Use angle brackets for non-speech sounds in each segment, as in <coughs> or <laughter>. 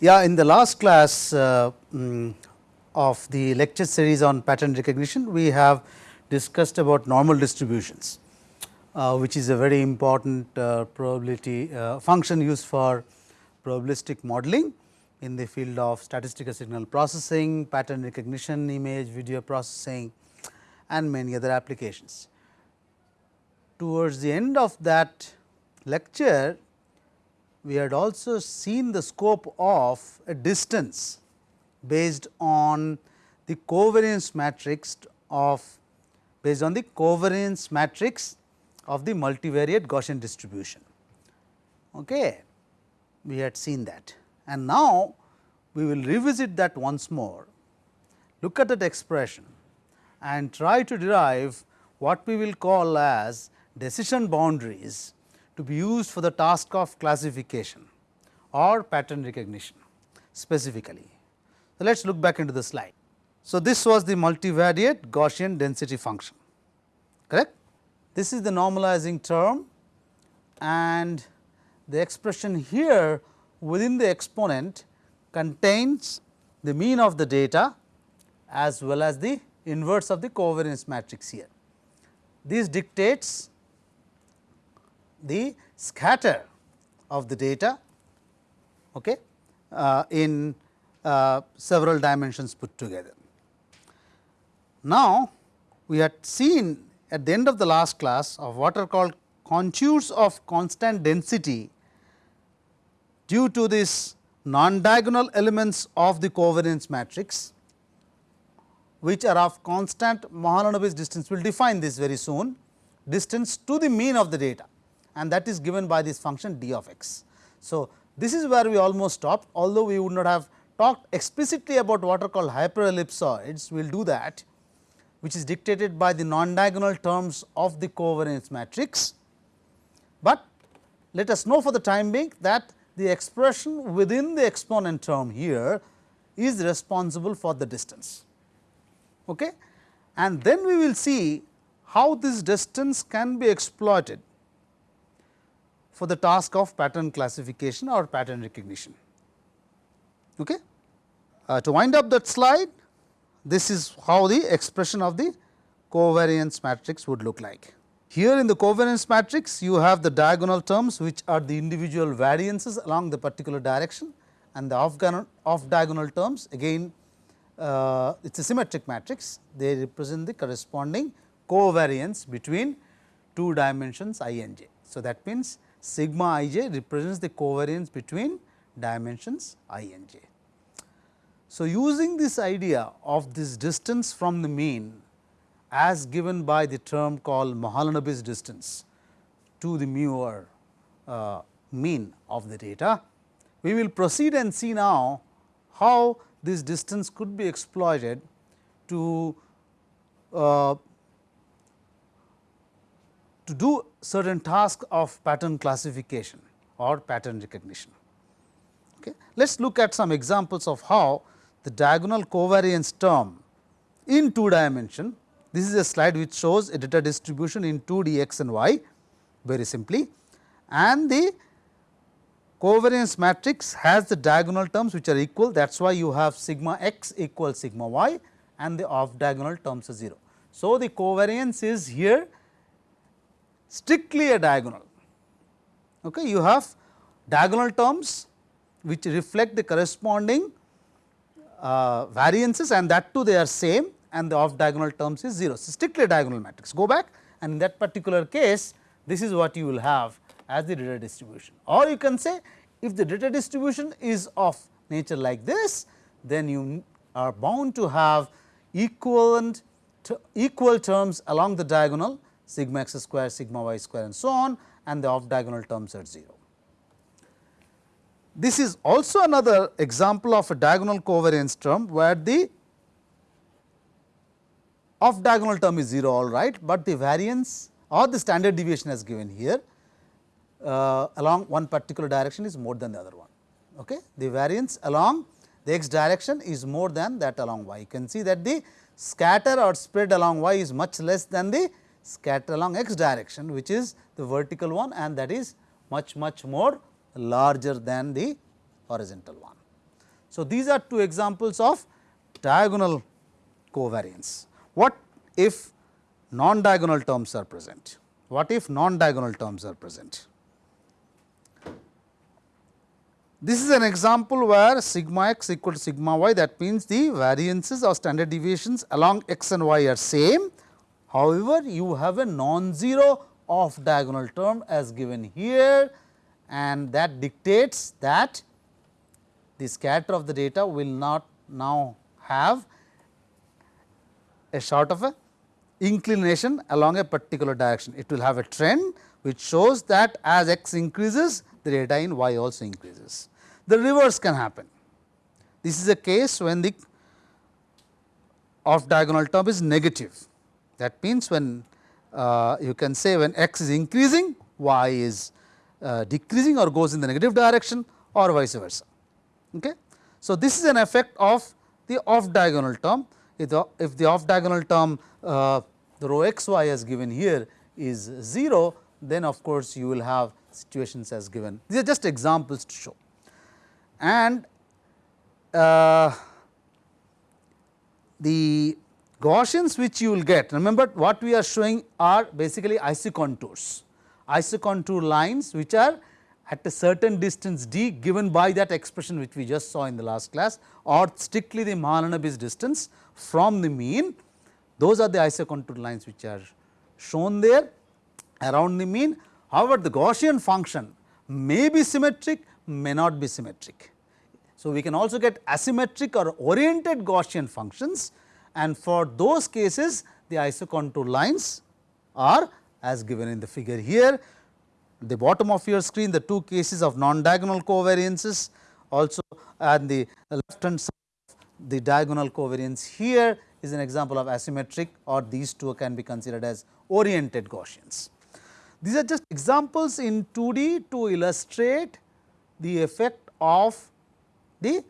Yeah, in the last class uh, mm, of the lecture series on pattern recognition, we have discussed about normal distributions, uh, which is a very important uh, probability uh, function used for probabilistic modeling in the field of statistical signal processing, pattern recognition, image, video processing and many other applications. Towards the end of that lecture, we had also seen the scope of a distance based on the covariance matrix of based on the covariance matrix of the multivariate Gaussian distribution. Okay. We had seen that and now we will revisit that once more, look at that expression and try to derive what we will call as decision boundaries to be used for the task of classification or pattern recognition specifically. So, let us look back into the slide. So, this was the multivariate Gaussian density function correct. This is the normalizing term and the expression here within the exponent contains the mean of the data as well as the inverse of the covariance matrix here. This dictates the scatter of the data okay, uh, in uh, several dimensions put together. Now, we had seen at the end of the last class of what are called contours of constant density due to this non-diagonal elements of the covariance matrix which are of constant Mahalanobis distance. We will define this very soon distance to the mean of the data and that is given by this function d of x. So, this is where we almost stopped although we would not have talked explicitly about what are called hyperellipsoids, we will do that which is dictated by the non-diagonal terms of the covariance matrix. But let us know for the time being that the expression within the exponent term here is responsible for the distance. Okay? And then we will see how this distance can be exploited for the task of pattern classification or pattern recognition. Okay? Uh, to wind up that slide, this is how the expression of the covariance matrix would look like. Here in the covariance matrix, you have the diagonal terms which are the individual variances along the particular direction and the off, off terms again uh, it is a symmetric matrix, they represent the corresponding covariance between two dimensions i and j. So, that means sigma i j represents the covariance between dimensions i and j. So, using this idea of this distance from the mean as given by the term called Mahalanobis distance to the mu or uh, mean of the data, we will proceed and see now how this distance could be exploited to uh, to do certain task of pattern classification or pattern recognition. Okay. Let us look at some examples of how the diagonal covariance term in two dimension. This is a slide which shows a data distribution in 2 d x and y very simply and the covariance matrix has the diagonal terms which are equal that is why you have sigma x equals sigma y and the off diagonal terms are 0. So, the covariance is here strictly a diagonal. Okay. You have diagonal terms which reflect the corresponding uh, variances and that too they are same and the off diagonal terms is 0. So, strictly a diagonal matrix go back and in that particular case this is what you will have as the data distribution or you can say if the data distribution is of nature like this then you are bound to have equivalent equal terms along the diagonal sigma x square, sigma y square and so on and the off diagonal terms at 0. This is also another example of a diagonal covariance term where the off diagonal term is 0 all right, but the variance or the standard deviation as given here uh, along one particular direction is more than the other one. Okay. The variance along the x direction is more than that along y. You can see that the scatter or spread along y is much less than the scatter along x direction which is the vertical one and that is much much more larger than the horizontal one. So, these are two examples of diagonal covariance. What if non-diagonal terms are present? What if non-diagonal terms are present? This is an example where sigma x equal to sigma y that means the variances or standard deviations along x and y are same. However, you have a non-zero off diagonal term as given here and that dictates that the scatter of the data will not now have a sort of a inclination along a particular direction. It will have a trend which shows that as x increases the data in y also increases. The reverse can happen. This is a case when the off diagonal term is negative. That means, when uh, you can say when x is increasing y is uh, decreasing or goes in the negative direction or vice versa. Okay. So, this is an effect of the off diagonal term. If the, if the off diagonal term uh, the rho x y as given here is 0, then of course, you will have situations as given. These are just examples to show. And uh, the Gaussians which you will get, remember what we are showing are basically isocontours, isocontour lines which are at a certain distance d given by that expression which we just saw in the last class or strictly the Mahalanobis distance from the mean. Those are the isocontour lines which are shown there around the mean. However, the Gaussian function may be symmetric, may not be symmetric. So, we can also get asymmetric or oriented Gaussian functions and for those cases the isocontour lines are as given in the figure here. The bottom of your screen the two cases of non-diagonal covariances also and the left hand side of the diagonal covariance here is an example of asymmetric or these two can be considered as oriented Gaussians. These are just examples in 2D to illustrate the effect of the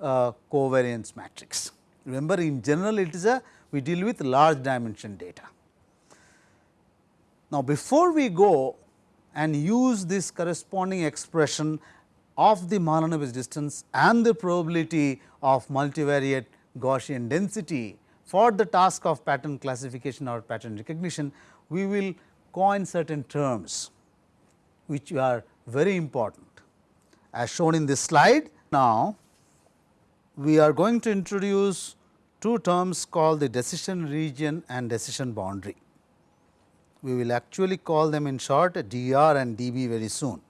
uh, covariance matrix. Remember in general it is a we deal with large dimension data. Now, before we go and use this corresponding expression of the Mahalanobis distance and the probability of multivariate Gaussian density for the task of pattern classification or pattern recognition, we will coin certain terms which are very important. As shown in this slide, now we are going to introduce two terms called the decision region and decision boundary. We will actually call them in short DR and DB very soon.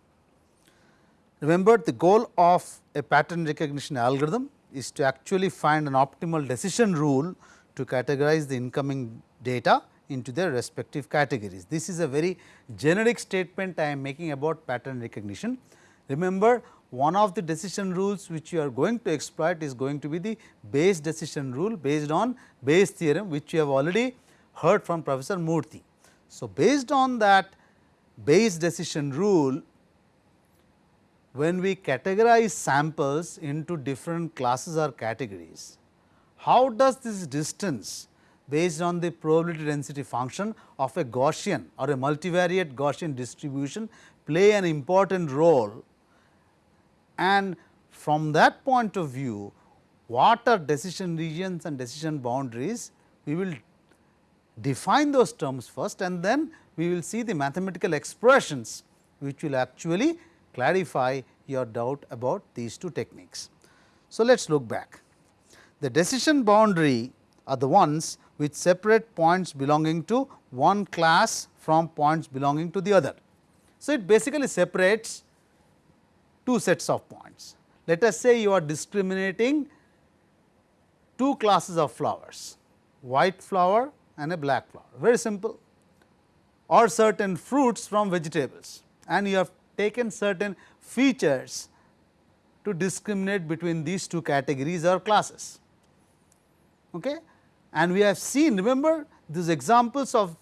Remember the goal of a pattern recognition algorithm is to actually find an optimal decision rule to categorize the incoming data into their respective categories. This is a very generic statement I am making about pattern recognition. Remember one of the decision rules which you are going to exploit is going to be the Bayes decision rule based on Bayes theorem which you have already heard from Professor Murthy. So, based on that Bayes decision rule when we categorize samples into different classes or categories, how does this distance based on the probability density function of a Gaussian or a multivariate Gaussian distribution play an important role and from that point of view what are decision regions and decision boundaries we will define those terms first and then we will see the mathematical expressions which will actually clarify your doubt about these two techniques. So, let us look back. The decision boundary are the ones which separate points belonging to one class from points belonging to the other. So, it basically separates two sets of points. Let us say you are discriminating two classes of flowers, white flower and a black flower, very simple or certain fruits from vegetables and you have taken certain features to discriminate between these two categories or classes. Okay? And we have seen remember these examples of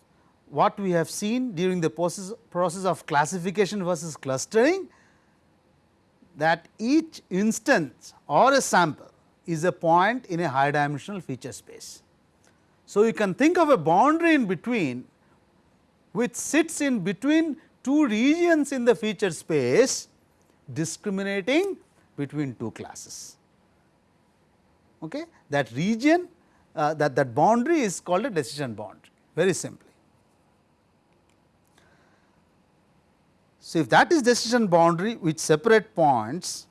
what we have seen during the process, process of classification versus clustering that each instance or a sample is a point in a high dimensional feature space. So, you can think of a boundary in between which sits in between two regions in the feature space discriminating between two classes. Okay? That region uh, that that boundary is called a decision boundary very simply. So, if that is decision boundary which separate points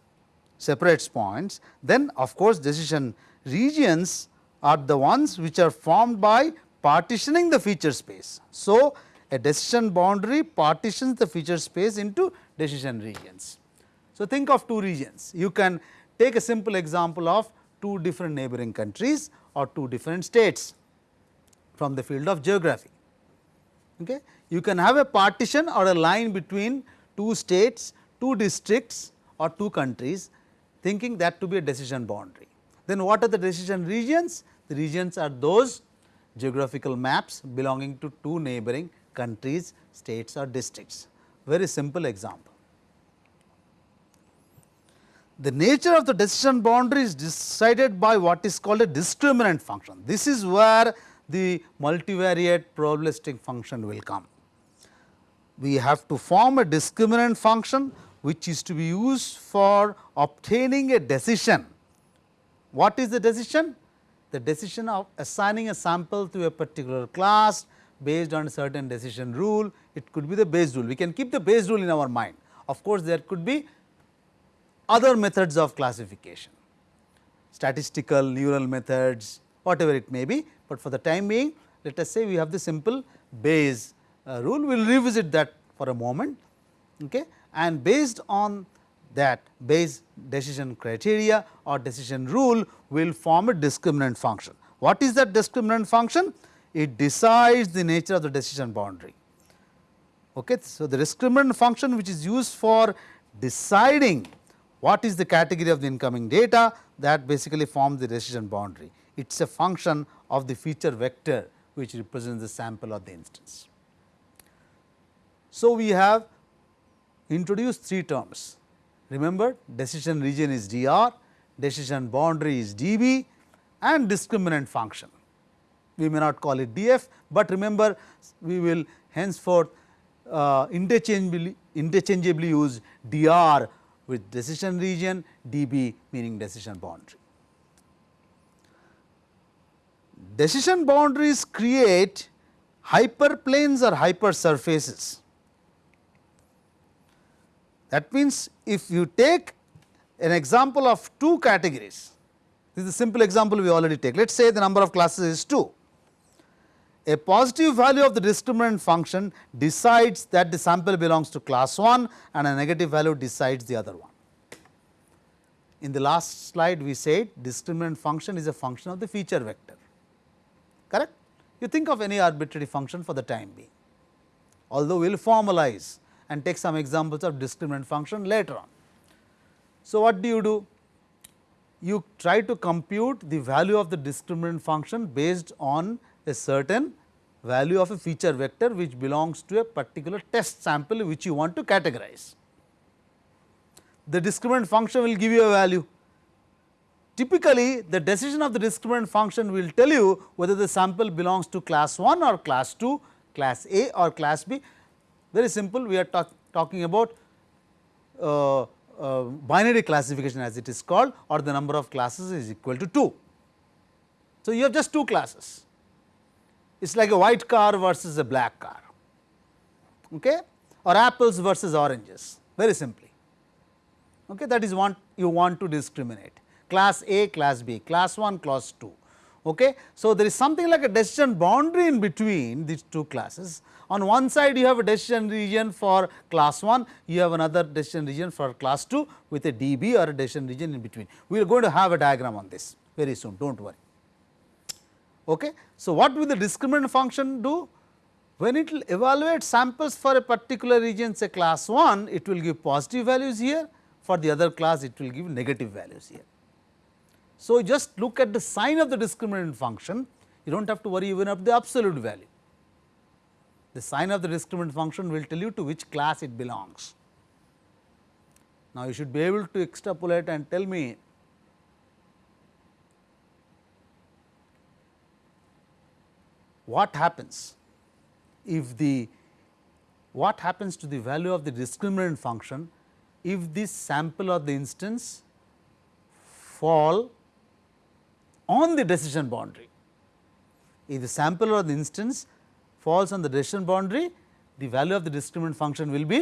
separates points then of course, decision regions are the ones which are formed by partitioning the feature space. So, a decision boundary partitions the feature space into decision regions. So, think of two regions you can take a simple example of two different neighboring countries or two different states from the field of geography. Okay. You can have a partition or a line between two states, two districts or two countries thinking that to be a decision boundary. Then what are the decision regions? The regions are those geographical maps belonging to two neighboring countries, states or districts. Very simple example. The nature of the decision boundary is decided by what is called a discriminant function. This is where the multivariate probabilistic function will come. We have to form a discriminant function which is to be used for obtaining a decision. What is the decision? The decision of assigning a sample to a particular class based on a certain decision rule, it could be the Bayes rule. We can keep the Bayes rule in our mind. Of course, there could be other methods of classification, statistical, neural methods, whatever it may be, but for the time being let us say we have the simple Bayes Uh, rule, we will revisit that for a moment okay. and based on that Bayes decision criteria or decision rule will form a discriminant function. What is that discriminant function? It decides the nature of the decision boundary. Okay. So, the discriminant function which is used for deciding what is the category of the incoming data that basically forms the decision boundary. It is a function of the feature vector which represents the sample of the instance. So, we have introduced three terms Remember decision region is dr, decision boundary is db and discriminant function. We may not call it df, but remember we will henceforth uh, interchangeably, interchangeably use dr with decision region, db meaning decision boundary. Decision boundaries create hyperplanes or hypersurfaces that means, if you take an example of two categories, this is a simple example we already take. Let us say the number of classes is 2. A positive value of the discriminant function decides that the sample belongs to class 1 and a negative value decides the other one. In the last slide we said discriminant function is a function of the feature vector, correct. You think of any arbitrary function for the time being, although we will formalize and take some examples of discriminant function later on. So, what do you do? You try to compute the value of the discriminant function based on a certain value of a feature vector which belongs to a particular test sample which you want to categorize. The discriminant function will give you a value. Typically, the decision of the discriminant function will tell you whether the sample belongs to class 1 or class 2, class A or class B very simple we are talk, talking about uh, uh, binary classification as it is called or the number of classes is equal to 2. So, you have just two classes. It is like a white car versus a black car. Okay, or apples versus oranges. Very simply. Okay, that is what you want to discriminate. Class A, class B, class 1, class 2. Okay. So, there is something like a decision boundary in between these two classes on one side you have a decision region for class 1, you have another decision region for class 2 with a dB or a decision region in between. We are going to have a diagram on this very soon, do not worry. Okay. So, what will the discriminant function do? When it will evaluate samples for a particular region say class 1, it will give positive values here, for the other class it will give negative values here. So, just look at the sign of the discriminant function, you do not have to worry even of the absolute value the sign of the discriminant function will tell you to which class it belongs. Now, you should be able to extrapolate and tell me what happens if the what happens to the value of the discriminant function if this sample of the instance fall on the decision boundary. If the sample or the instance falls on the decision boundary, the value of the discriminant function will be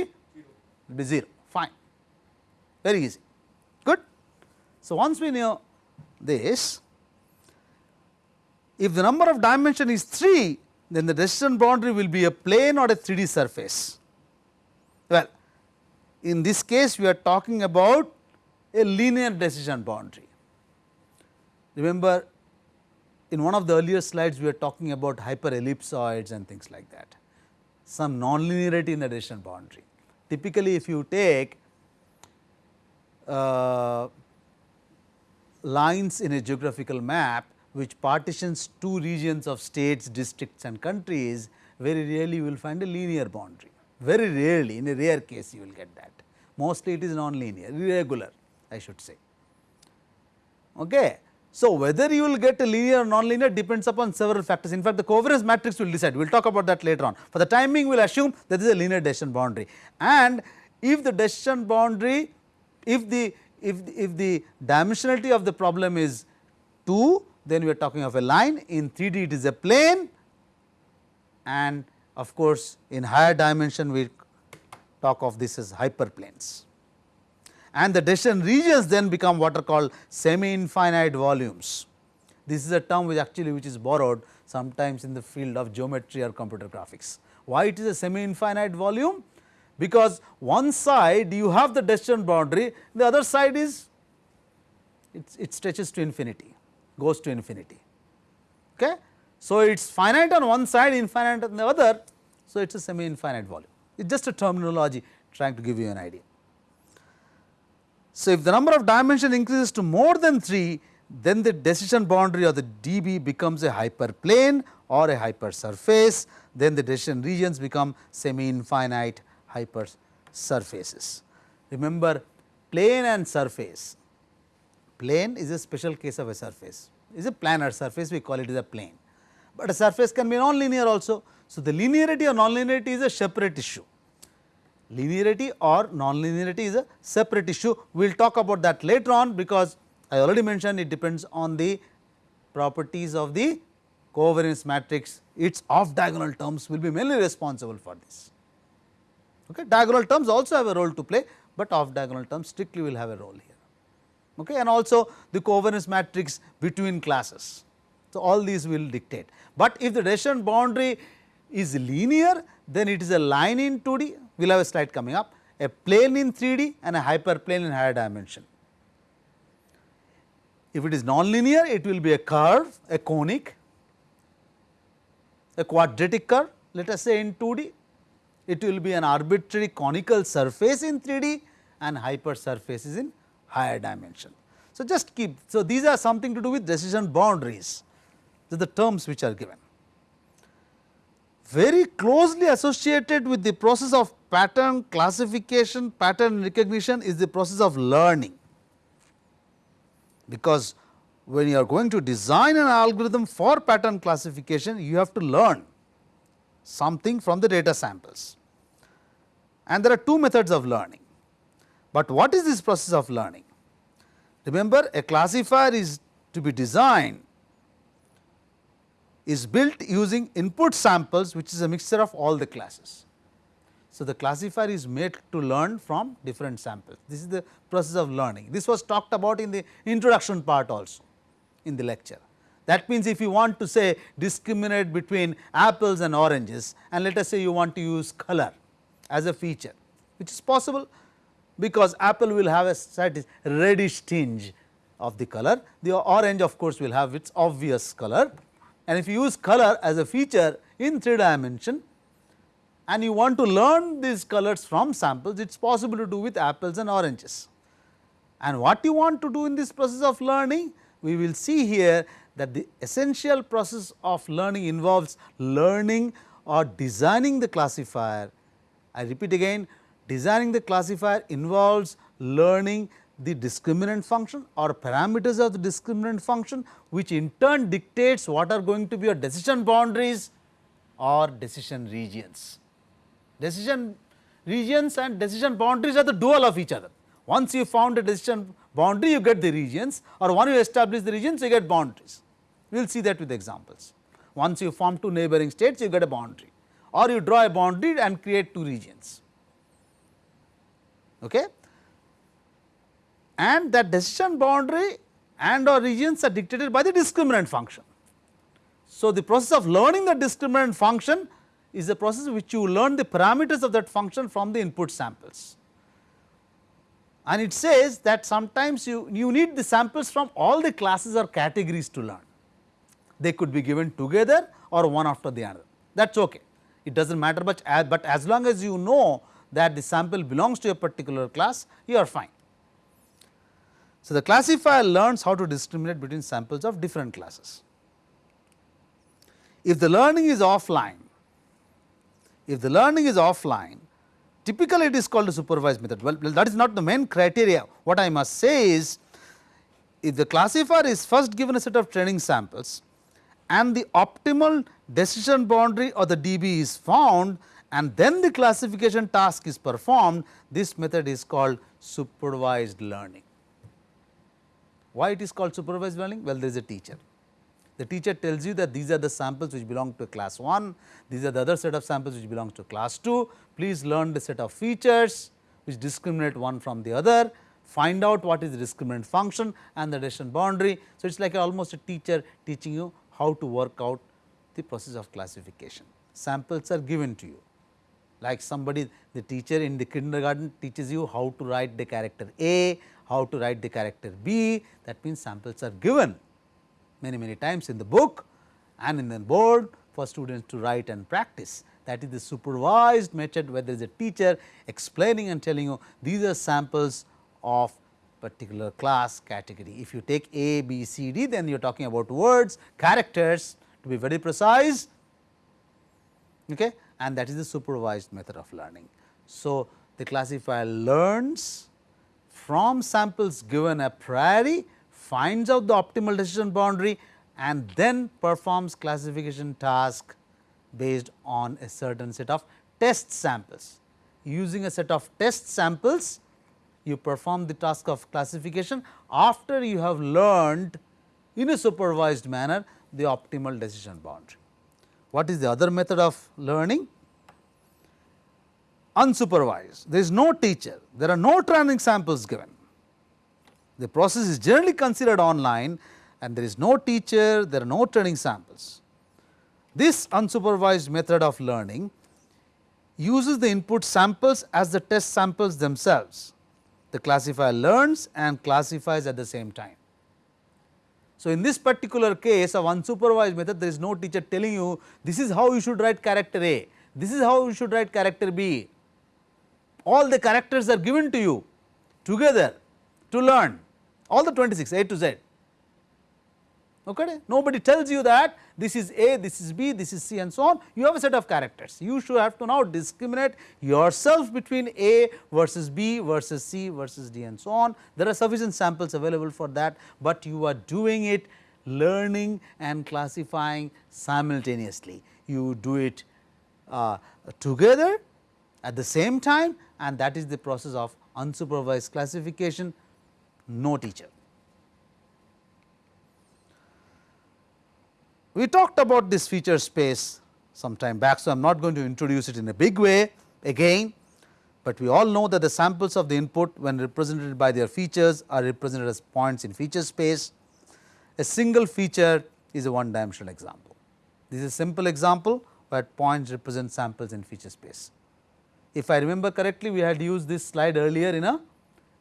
will be 0 fine very easy good. So, once we know this if the number of dimension is 3 then the decision boundary will be a plane or a 3D surface. Well, in this case we are talking about a linear decision boundary. Remember in one of the earlier slides we were talking about hyperellipsoids and things like that, some nonlinearity in the decision boundary. Typically if you take uh, lines in a geographical map which partitions two regions of states, districts and countries, very rarely you will find a linear boundary. Very rarely in a rare case you will get that. Mostly it is non-linear, irregular I should say. Okay. So, whether you will get a linear or non-linear depends upon several factors. In fact, the covariance matrix will decide, we will talk about that later on. For the time being, we will assume that a linear decision boundary. And if the decision boundary, if the, if, if the dimensionality of the problem is 2, then we are talking of a line. In 3D, it is a plane and of course, in higher dimension, we talk of this as hyperplanes and the decision regions then become what are called semi infinite volumes. This is a term which actually which is borrowed sometimes in the field of geometry or computer graphics. Why it is a semi infinite volume? Because one side you have the decision boundary, the other side is it, it stretches to infinity, goes to infinity. Okay? So, it is finite on one side, infinite on the other. So, it is a semi infinite volume. It is just a terminology trying to give you an idea. So, if the number of dimension increases to more than 3, then the decision boundary of the dB becomes a hyperplane or a hypersurface, then the decision regions become semi infinite hypersurfaces. Remember plane and surface, plane is a special case of a surface, is a planar surface. We call it as a plane, but a surface can be non-linear also. So, the linearity or non-linearity is a separate issue linearity or non-linearity is a separate issue. We will talk about that later on because I already mentioned it depends on the properties of the covariance matrix, its off diagonal terms will be mainly responsible for this. Okay. Diagonal terms also have a role to play, but off diagonal terms strictly will have a role here. Okay. And also the covariance matrix between classes. So, all these will dictate, but if the decision boundary is linear, then it is a line in 2D we will have a slide coming up, a plane in 3D and a hyperplane in higher dimension. If it is nonlinear, it will be a curve, a conic, a quadratic curve, let us say in 2D, it will be an arbitrary conical surface in 3D and hyper hypersurfaces in higher dimension. So, just keep, so these are something to do with decision boundaries, so the terms which are given. Very closely associated with the process of pattern classification, pattern recognition is the process of learning. Because when you are going to design an algorithm for pattern classification, you have to learn something from the data samples. And there are two methods of learning. But what is this process of learning? Remember a classifier is to be designed is built using input samples which is a mixture of all the classes. So, the classifier is made to learn from different samples. This is the process of learning. This was talked about in the introduction part also in the lecture. That means, if you want to say discriminate between apples and oranges and let us say you want to use color as a feature, which is possible because apple will have a slight reddish tinge of the color. The orange of course, will have its obvious color and if you use color as a feature in 3 dimension, and you want to learn these colors from samples, it is possible to do with apples and oranges. And what you want to do in this process of learning? We will see here that the essential process of learning involves learning or designing the classifier. I repeat again, designing the classifier involves learning the discriminant function or parameters of the discriminant function, which in turn dictates what are going to be your decision boundaries or decision regions. Decision regions and decision boundaries are the dual of each other. Once you found a decision boundary you get the regions or once you establish the regions you get boundaries. We will see that with examples. Once you form two neighboring states you get a boundary or you draw a boundary and create two regions. Okay. And that decision boundary and or regions are dictated by the discriminant function. So, the process of learning the discriminant function is a process which you learn the parameters of that function from the input samples. And it says that sometimes you, you need the samples from all the classes or categories to learn. They could be given together or one after the other that is okay. It does not matter much but as long as you know that the sample belongs to a particular class you are fine. So, the classifier learns how to discriminate between samples of different classes. If the learning is offline, if the learning is offline, typically it is called a supervised method. Well, that is not the main criteria. What I must say is, if the classifier is first given a set of training samples and the optimal decision boundary or the DB is found and then the classification task is performed, this method is called supervised learning. Why it is called supervised learning? Well, there is a teacher. The teacher tells you that these are the samples which belong to class 1, these are the other set of samples which belong to class 2. Please learn the set of features which discriminate one from the other, find out what is the discriminant function and the decision boundary. So, it is like almost a teacher teaching you how to work out the process of classification. Samples are given to you like somebody the teacher in the kindergarten teaches you how to write the character A, how to write the character B that means samples are given many many times in the book and in the board for students to write and practice. That is the supervised method where there is a teacher explaining and telling you these are samples of particular class category. If you take A, B, C, D then you are talking about words, characters to be very precise okay, and that is the supervised method of learning. So, the classifier learns from samples given a priori finds out the optimal decision boundary and then performs classification task based on a certain set of test samples. Using a set of test samples, you perform the task of classification after you have learned in a supervised manner the optimal decision boundary. What is the other method of learning? Unsupervised, there is no teacher, there are no training samples given the process is generally considered online and there is no teacher, there are no training samples. This unsupervised method of learning uses the input samples as the test samples themselves. The classifier learns and classifies at the same time. So, in this particular case of unsupervised method there is no teacher telling you this is how you should write character A, this is how you should write character B. All the characters are given to you together to learn all the 26 A to Z. Okay? Nobody tells you that this is A, this is B, this is C and so on. You have a set of characters. You should have to now discriminate yourself between A versus B versus C versus D and so on. There are sufficient samples available for that, but you are doing it learning and classifying simultaneously. You do it uh, together at the same time and that is the process of unsupervised classification no teacher. We talked about this feature space some time back. So, I am not going to introduce it in a big way again, but we all know that the samples of the input when represented by their features are represented as points in feature space. A single feature is a one dimensional example. This is a simple example, where points represent samples in feature space. If I remember correctly, we had used this slide earlier in a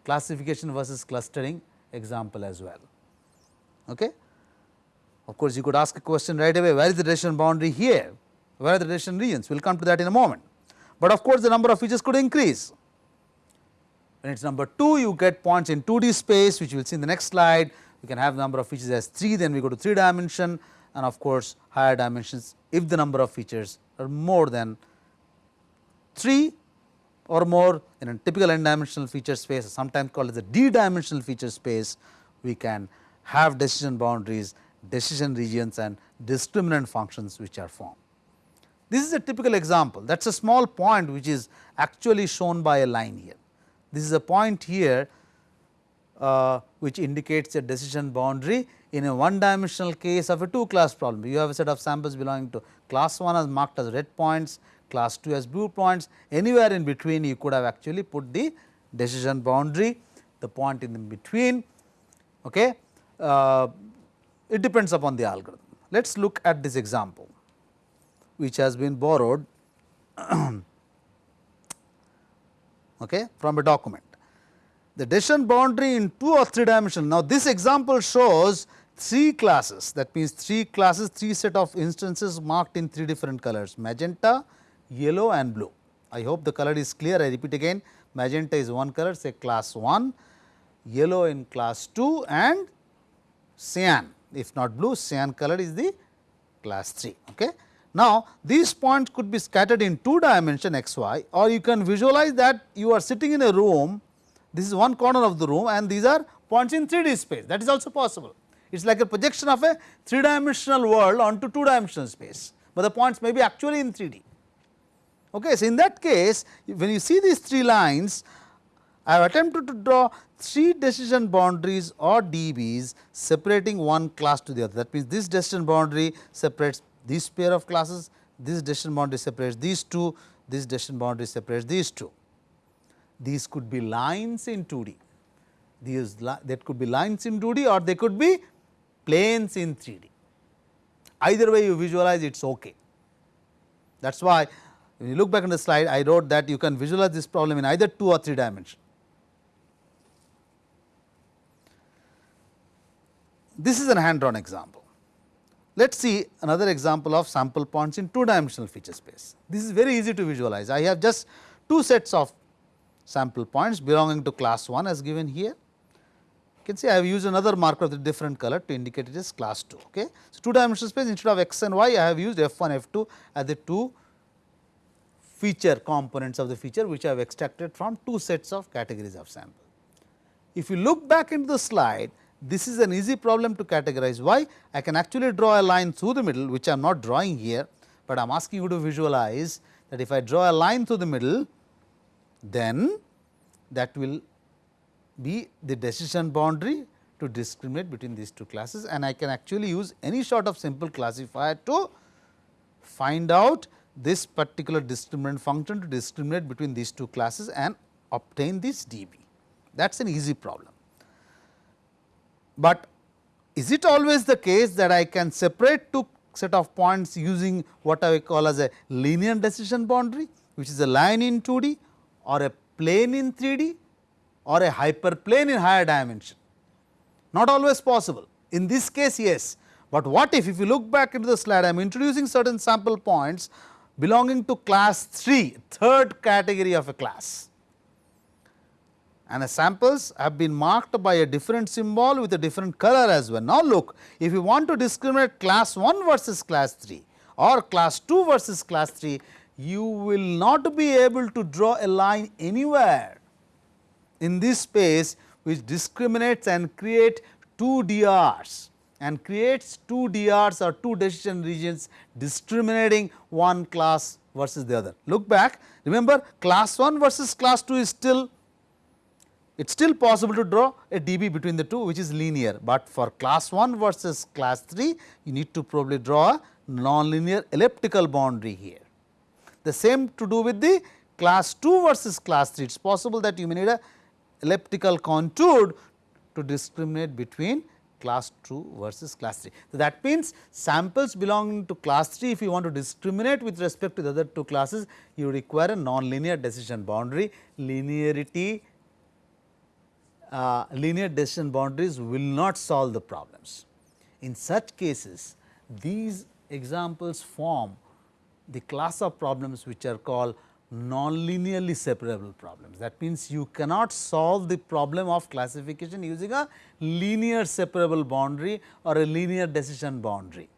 classification versus clustering example as well. Okay. Of course, you could ask a question right away where is the decision boundary here, where are the decision regions, we will come to that in a moment. But of course, the number of features could increase. When it is number 2, you get points in 2D space which we will see in the next slide, we can have the number of features as 3, then we go to 3 dimension and of course, higher dimensions if the number of features are more than 3 or more in a typical n dimensional feature space sometimes called as a d dimensional feature space, we can have decision boundaries, decision regions and discriminant functions which are formed. This is a typical example that is a small point which is actually shown by a line here. This is a point here uh, which indicates a decision boundary in a one dimensional case of a two class problem. You have a set of samples belonging to class 1 as marked as red points, class 2 as blue points, anywhere in between you could have actually put the decision boundary, the point in between. Okay. Uh, it depends upon the algorithm. Let us look at this example, which has been borrowed <clears throat> okay, from a document. The decision boundary in 2 or 3 dimension. Now, this example shows 3 classes that means 3 classes 3 set of instances marked in 3 different colors magenta, yellow and blue. I hope the color is clear I repeat again magenta is one color say class 1, yellow in class 2 and cyan if not blue cyan color is the class 3. Okay. Now, these points could be scattered in 2 dimension x y or you can visualize that you are sitting in a room this is one corner of the room and these are points in 3D space that is also possible. It is like a projection of a 3 dimensional world onto 2 dimensional space, but the points may be actually in 3D. Okay. So, in that case when you see these 3 lines I have attempted to draw 3 decision boundaries or DBs separating one class to the other. That means, this decision boundary separates this pair of classes, this decision boundary separates these two, this decision boundary separates these two. These could be lines in 2D, these that could be lines in 2D or they could be planes in 3D. Either way you visualize it is ok. That is why when you look back on the slide I wrote that you can visualize this problem in either 2 or 3 dimension. This is an hand drawn example. Let us see another example of sample points in two dimensional feature space. This is very easy to visualize. I have just two sets of sample points belonging to class 1 as given here. You can see I have used another marker of the different color to indicate it is class 2. Okay. So, two dimensional space instead of x and y I have used f 1 f 2 as the two feature components of the feature which I have extracted from two sets of categories of sample. If you look back into the slide this is an easy problem to categorize. Why? I can actually draw a line through the middle which I am not drawing here, but I am asking you to visualize that if I draw a line through the middle, then that will be the decision boundary to discriminate between these two classes and I can actually use any sort of simple classifier to find out this particular discriminant function to discriminate between these two classes and obtain this dB. That is an easy problem. But is it always the case that I can separate two set of points using what I call as a linear decision boundary which is a line in 2D or a plane in 3D or a hyperplane in higher dimension. Not always possible. In this case yes, but what if, if you look back into the slide I am introducing certain sample points belonging to class 3, third category of a class and the samples have been marked by a different symbol with a different color as well. Now, look if you want to discriminate class 1 versus class 3 or class 2 versus class 3, you will not be able to draw a line anywhere in this space which discriminates and create two DRs and creates two DRs or two decision regions discriminating one class versus the other. Look back remember class 1 versus class 2 is still it is still possible to draw a dB between the two which is linear, but for class 1 versus class 3 you need to probably draw a nonlinear elliptical boundary here. The same to do with the class 2 versus class 3 it is possible that you may need a elliptical contour to discriminate between class 2 versus class 3. So, that means samples belonging to class 3 if you want to discriminate with respect to the other two classes you require a nonlinear decision boundary linearity uh, linear decision boundaries will not solve the problems. In such cases, these examples form the class of problems which are called non-linearly separable problems. That means, you cannot solve the problem of classification using a linear separable boundary or a linear decision boundary.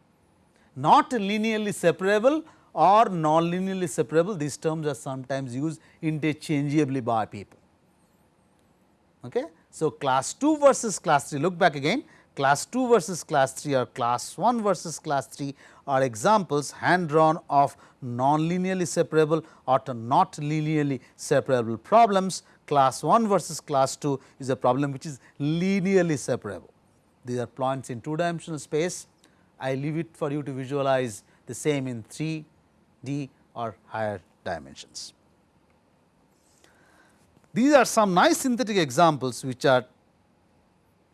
Not linearly separable or non-linearly separable, these terms are sometimes used interchangeably by people. Okay? So, class 2 versus class 3 look back again class 2 versus class 3 or class 1 versus class 3 are examples hand drawn of non-linearly separable or not linearly separable problems class 1 versus class 2 is a problem which is linearly separable. These are points in two dimensional space. I leave it for you to visualize the same in 3 D or higher dimensions. These are some nice synthetic examples which are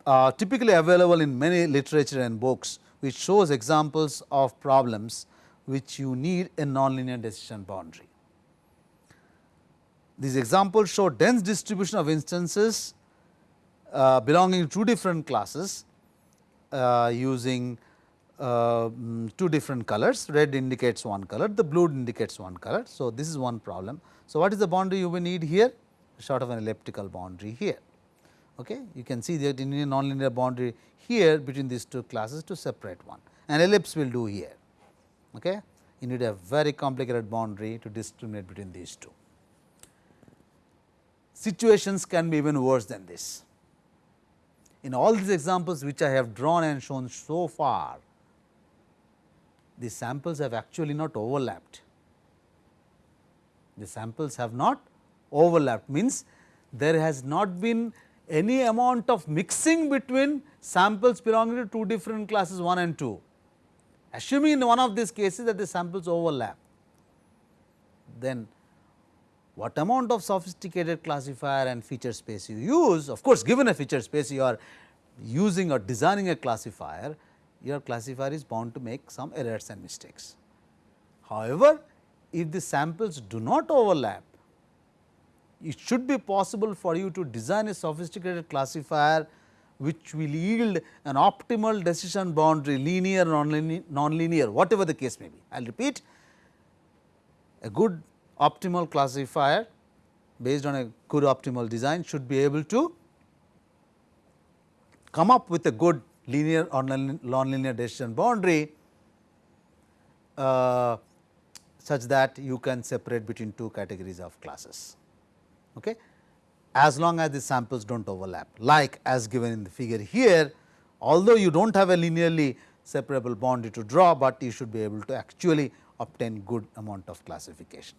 uh, typically available in many literature and books which shows examples of problems which you need a nonlinear decision boundary. These examples show dense distribution of instances uh, belonging to two different classes uh, using uh, mm, two different colors, red indicates one color, the blue indicates one color. So, this is one problem. So, what is the boundary you will need here? Sort of an elliptical boundary here. Okay. You can see that in a nonlinear boundary here between these two classes to separate one, an ellipse will do here. Okay. You need a very complicated boundary to discriminate between these two. Situations can be even worse than this. In all these examples which I have drawn and shown so far, the samples have actually not overlapped. The samples have not overlapped means there has not been any amount of mixing between samples belonging to two different classes 1 and 2. Assuming in one of these cases that the samples overlap, then what amount of sophisticated classifier and feature space you use, of course, given a feature space you are using or designing a classifier, your classifier is bound to make some errors and mistakes. However, if the samples do not overlap, it should be possible for you to design a sophisticated classifier which will yield an optimal decision boundary linear non-linear whatever the case may be. I will repeat a good optimal classifier based on a good optimal design should be able to come up with a good linear or non-linear decision boundary uh, such that you can separate between two categories of classes. Okay. As long as the samples do not overlap like as given in the figure here, although you do not have a linearly separable boundary to draw, but you should be able to actually obtain good amount of classification.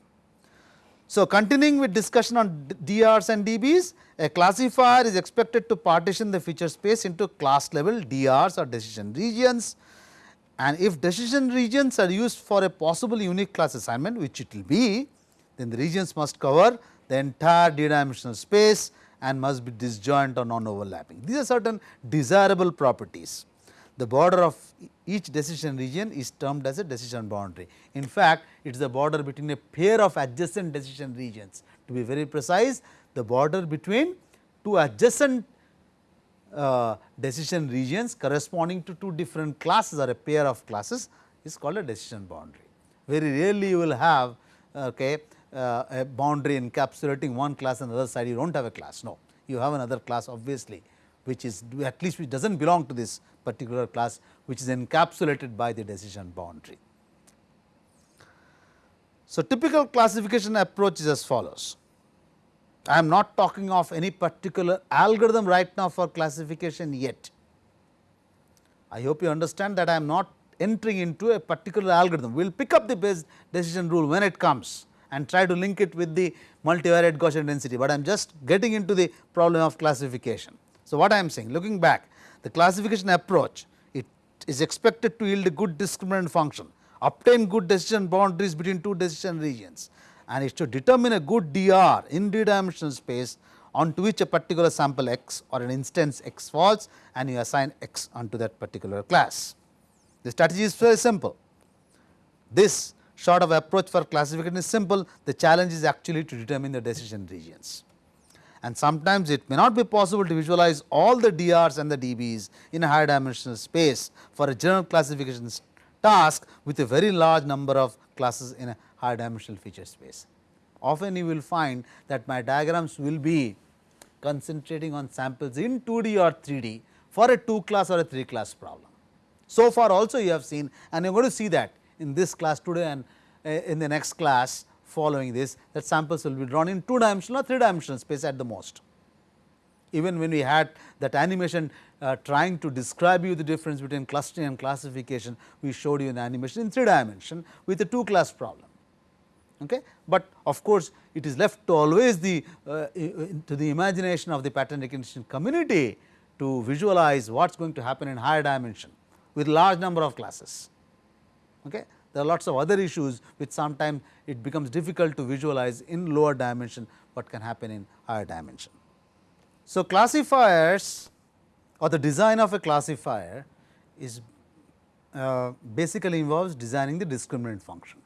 So, continuing with discussion on DRs and DBs, a classifier is expected to partition the feature space into class level DRs or decision regions and if decision regions are used for a possible unique class assignment which it will be, then the regions must cover the entire d dimensional space and must be disjoint or non overlapping. These are certain desirable properties. The border of each decision region is termed as a decision boundary. In fact, it is the border between a pair of adjacent decision regions. To be very precise, the border between two adjacent uh, decision regions corresponding to two different classes or a pair of classes is called a decision boundary. Very rarely you will have okay, uh, a boundary encapsulating one class and the other side you do not have a class. No, you have another class obviously, which is at least which does not belong to this particular class which is encapsulated by the decision boundary. So, typical classification approach is as follows. I am not talking of any particular algorithm right now for classification yet. I hope you understand that I am not entering into a particular algorithm. We will pick up the Bayes decision rule when it comes and try to link it with the multivariate Gaussian density, but I am just getting into the problem of classification. So, what I am saying looking back the classification approach it is expected to yield a good discriminant function, obtain good decision boundaries between two decision regions and it should determine a good DR in d dimensional space onto which a particular sample x or an instance x falls and you assign x onto that particular class. The strategy is very simple. This sort of approach for classification is simple, the challenge is actually to determine the decision regions. And sometimes it may not be possible to visualize all the DRs and the DBs in a high dimensional space for a general classification task with a very large number of classes in a high dimensional feature space. Often you will find that my diagrams will be concentrating on samples in 2D or 3D for a 2 class or a 3 class problem. So far also you have seen and you are going to see that in this class today and uh, in the next class following this that samples will be drawn in 2 dimensional or 3 dimensional space at the most. Even when we had that animation uh, trying to describe you the difference between clustering and classification, we showed you an animation in 3 dimension with a 2 class problem. Okay. But of course, it is left to always the uh, to the imagination of the pattern recognition community to visualize what is going to happen in higher dimension with large number of classes. Okay. There are lots of other issues which sometimes it becomes difficult to visualize in lower dimension what can happen in higher dimension. So, classifiers or the design of a classifier is uh, basically involves designing the discriminant function,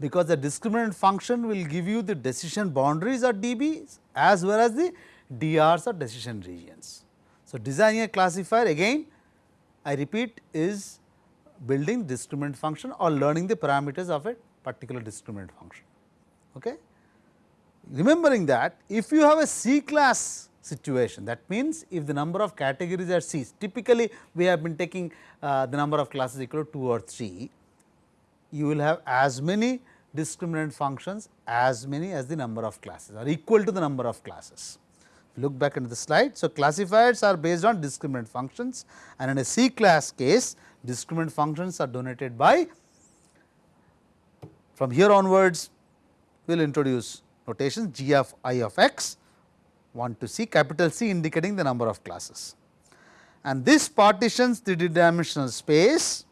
because the discriminant function will give you the decision boundaries or dBs as well as the DRs or decision regions. So, designing a classifier again I repeat is building discriminant function or learning the parameters of a particular discriminant function. Okay. Remembering that if you have a C class situation that means, if the number of categories are C typically we have been taking uh, the number of classes equal to 2 or 3 you will have as many discriminant functions as many as the number of classes or equal to the number of classes. Look back into the slide. So, classifiers are based on discriminant functions and in a C class case discriminant functions are denoted by from here onwards we will introduce notations g of i of x 1 to c capital C indicating the number of classes. And this partitions the dimensional space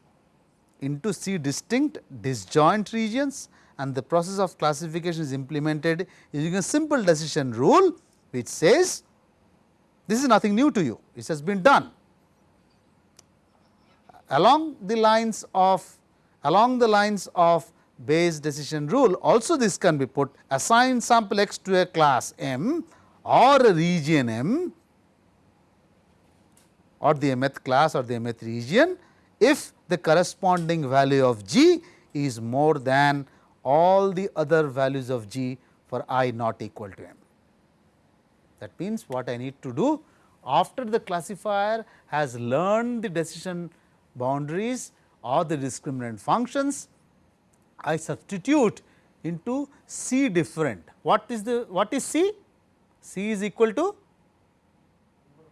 into C distinct disjoint regions and the process of classification is implemented using a simple decision rule which says this is nothing new to you, this has been done. Along the lines of along the lines of Bayes decision rule also this can be put assign sample x to a class M or a region M or the mth class or the mth region if the corresponding value of g is more than all the other values of g for i not equal to m. That means, what I need to do after the classifier has learned the decision boundaries or the discriminant functions, I substitute into C different. What is the what is C? C is equal to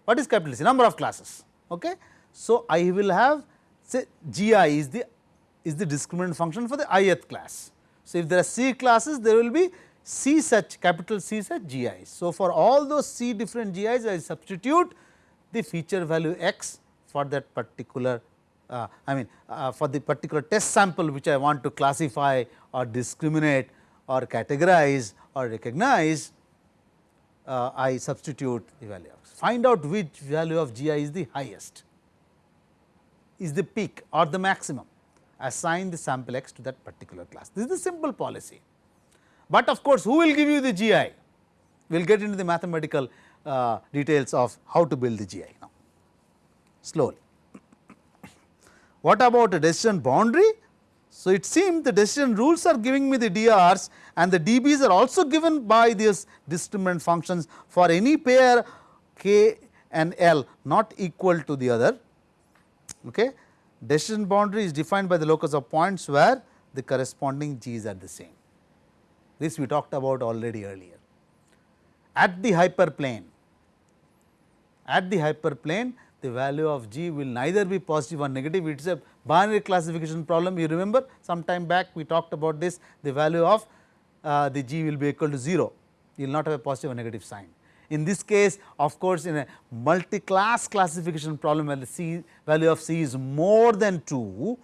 what is capital C? Number of classes. Okay. So, I will have say G i is the is the discriminant function for the ith class. So, if there are C classes there will be C such capital C such G i's. So, for all those C different GIs I substitute the feature value x for that particular uh, I mean uh, for the particular test sample which I want to classify or discriminate or categorize or recognize uh, I substitute the value of find out which value of g i is the highest is the peak or the maximum assign the sample x to that particular class. This is the simple policy, but of course, who will give you the g i? We will get into the mathematical uh, details of how to build the g i now slowly. What about a decision boundary? So, it seems the decision rules are giving me the DRs and the DBs are also given by these discriminant functions for any pair k and L not equal to the other. Okay. Decision boundary is defined by the locus of points where the corresponding g's are the same. This we talked about already earlier. At the hyperplane, at the hyperplane the value of g will neither be positive or negative, it is a binary classification problem. You remember some time back we talked about this, the value of uh, the g will be equal to 0, you will not have a positive or negative sign. In this case of course, in a multi-class classification problem where the c value of c is more than 2,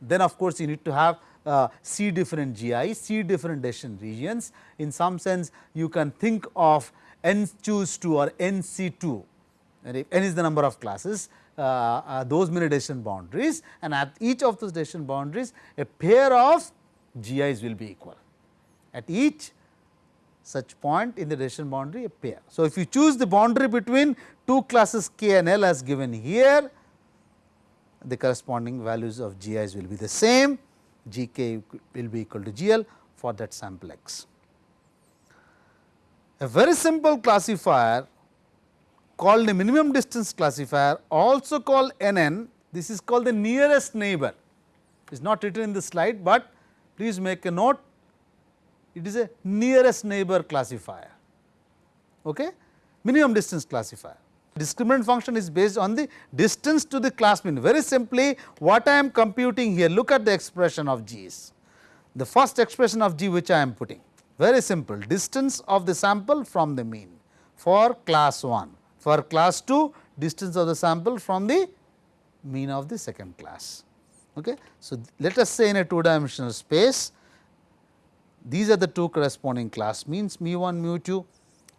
then of course, you need to have uh, c different GI, c different decision regions. In some sense, you can think of n choose 2 or n c 2 and if n is the number of classes, uh, uh, those many decision boundaries and at each of those decision boundaries a pair of GIs will be equal. At each such point in the decision boundary a pair. So, if you choose the boundary between two classes k and l as given here, the corresponding values of GIs will be the same, GK will be equal to GL for that sample x. A very simple classifier called a minimum distance classifier also called NN, this is called the nearest neighbor. It is not written in the slide, but please make a note it is a nearest neighbor classifier, okay? minimum distance classifier. Discriminant function is based on the distance to the class mean. Very simply what I am computing here, look at the expression of G's. the first expression of g which I am putting very simple distance of the sample from the mean for class 1 for class 2 distance of the sample from the mean of the second class. Okay. So, let us say in a two dimensional space these are the two corresponding class means mu 1 mu 2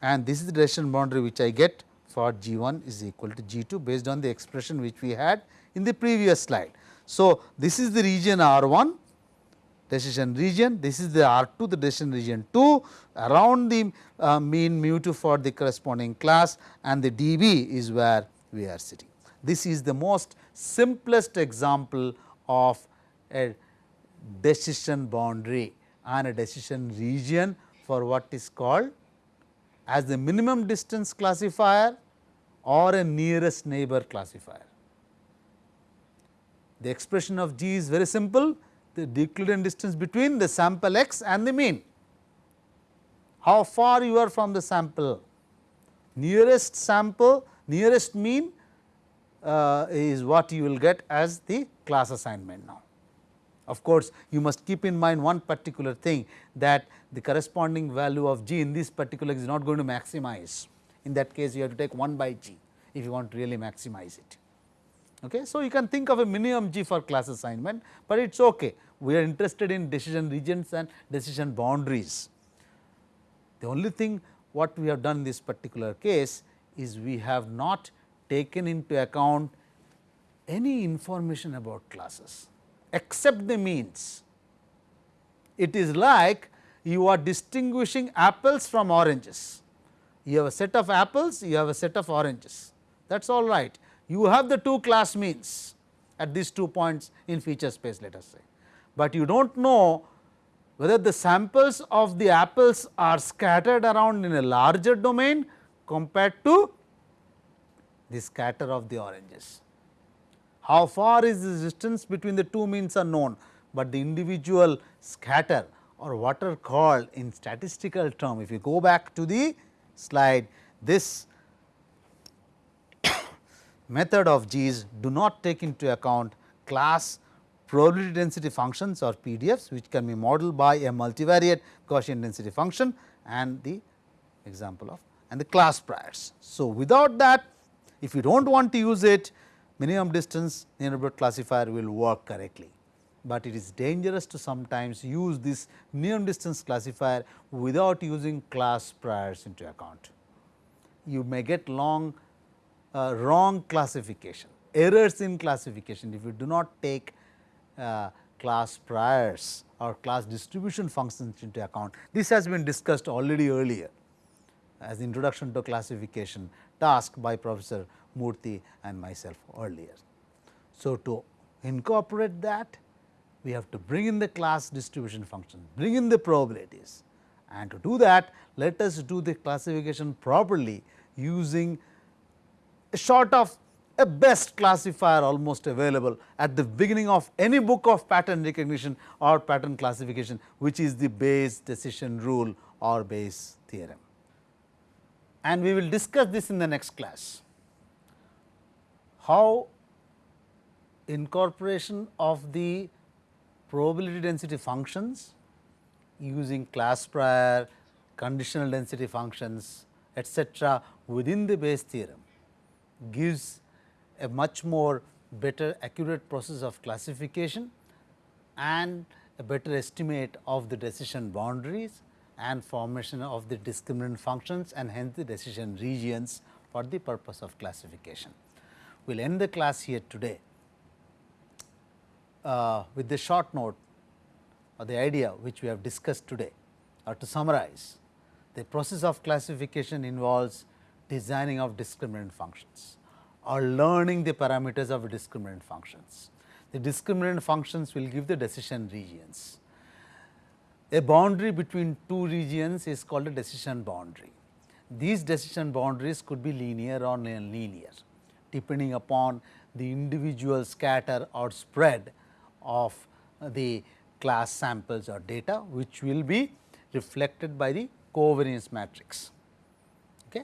and this is the decision boundary which I get for G 1 is equal to G 2 based on the expression which we had in the previous slide. So, this is the region R 1 decision region, this is the R 2 the decision region 2 around the uh, mean mu 2 for the corresponding class and the dB is where we are sitting. This is the most simplest example of a decision boundary and a decision region for what is called as the minimum distance classifier or a nearest neighbor classifier. The expression of G is very simple, the Euclidean distance between the sample x and the mean. How far you are from the sample? Nearest sample, nearest mean uh, is what you will get as the class assignment now. Of course, you must keep in mind one particular thing that the corresponding value of g in this particular is not going to maximize. In that case, you have to take 1 by g if you want to really maximize it. Okay. So, you can think of a minimum g for class assignment, but it is okay. We are interested in decision regions and decision boundaries. The only thing what we have done in this particular case is we have not taken into account any information about classes except the means. It is like you are distinguishing apples from oranges. You have a set of apples, you have a set of oranges that is all right. You have the two class means at these two points in feature space let us say, but you do not know whether the samples of the apples are scattered around in a larger domain compared to the scatter of the oranges. How far is the distance between the two means are known, but the individual scatter or what are called in statistical term. If you go back to the slide, this <coughs> method of G's do not take into account class probability density functions or PDFs which can be modeled by a multivariate Gaussian density function and the example of and the class priors. So, without that if you do not want to use it minimum distance neighborhood classifier will work correctly, but it is dangerous to sometimes use this minimum distance classifier without using class priors into account. You may get long uh, wrong classification, errors in classification if you do not take uh, class priors or class distribution functions into account. This has been discussed already earlier as introduction to classification task by Professor Murthy and myself earlier. So, to incorporate that we have to bring in the class distribution function, bring in the probabilities and to do that let us do the classification properly using a sort of a best classifier almost available at the beginning of any book of pattern recognition or pattern classification which is the Bayes decision rule or Bayes theorem. And we will discuss this in the next class how incorporation of the probability density functions using class prior, conditional density functions etcetera within the Bayes theorem gives a much more better accurate process of classification and a better estimate of the decision boundaries and formation of the discriminant functions and hence the decision regions for the purpose of classification. We will end the class here today uh, with the short note or the idea which we have discussed today or to summarize the process of classification involves designing of discriminant functions or learning the parameters of discriminant functions. The discriminant functions will give the decision regions. A boundary between two regions is called a decision boundary. These decision boundaries could be linear or nonlinear depending upon the individual scatter or spread of the class samples or data which will be reflected by the covariance matrix. Okay.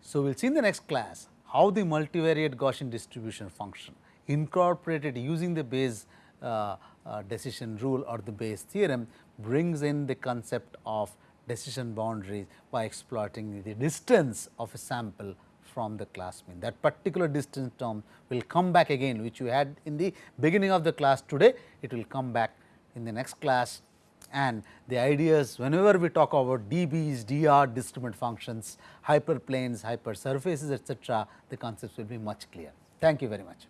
So, we will see in the next class how the multivariate Gaussian distribution function incorporated using the Bayes uh, uh, decision rule or the Bayes theorem brings in the concept of decision boundaries by exploiting the distance of a sample from the class mean. That particular distance term will come back again which you had in the beginning of the class today, it will come back in the next class and the ideas whenever we talk about dBs, dr, discriminant functions, hyperplanes, hypersurfaces etc., the concepts will be much clear. Thank you very much.